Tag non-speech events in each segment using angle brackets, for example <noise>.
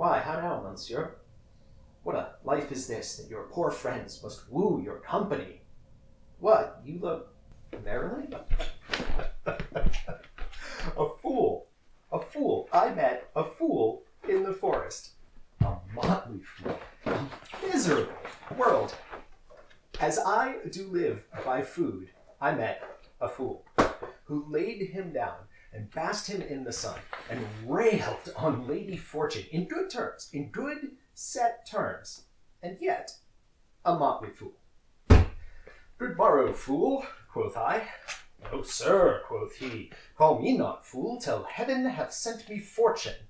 Why, how now, monsieur? What a life is this, that your poor friends must woo your company? What, you look merrily? <laughs> a fool. A fool. I met a fool in the forest. A motley fool. Miserable world. As I do live by food, I met a fool who laid him down and basked him in the sun and railed on Lady Fortune in good terms, in good set terms, and yet a motley fool. Good morrow, fool, quoth I. No, sir, quoth he, call me not fool till heaven hath sent me fortune.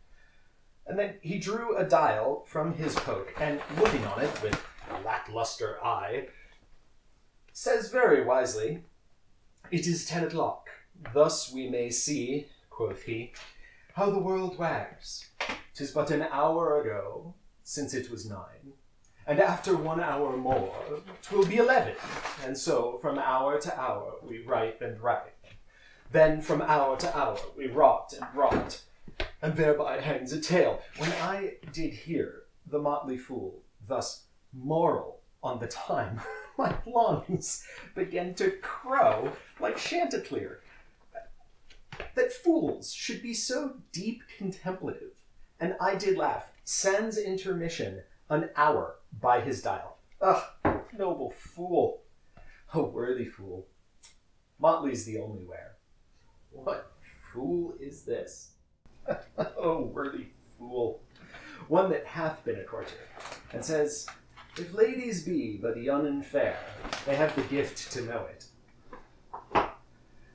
And then he drew a dial from his poke, and looking on it with a lackluster eye, says very wisely, It is ten o'clock. Thus we may see, quoth he, how the world wags. Tis but an hour ago since it was nine, and after one hour more, twill be eleven. And so from hour to hour we ripe and ripe. Then from hour to hour we rot and rot, and thereby hangs a tale. When I did hear the motley fool thus moral on the time, <laughs> my lungs began to crow like Chanticleer. That fools should be so deep contemplative, and I did laugh, sans intermission, an hour by his dial. Ah, noble fool! A worthy fool. Motley's the only wear. What fool is this? <laughs> oh, worthy fool! One that hath been a courtier, and says, If ladies be but young and fair, they have the gift to know it.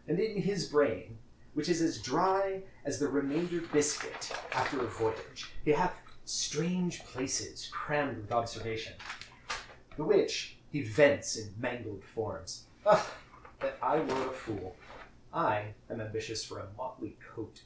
And in his brain, which is as dry as the remainder biscuit after a voyage, he have strange places crammed with observation, the which he vents in mangled forms. Ah, that I were a fool. I am ambitious for a motley coat